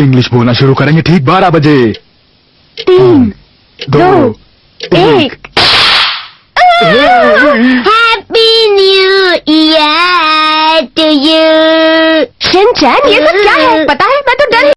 English बोलना शुरू करेंगे ठीक बारह बजे। तीन हाँ, दो, दो एक। Happy new year to you Shinchan ये सब क्या है? पता है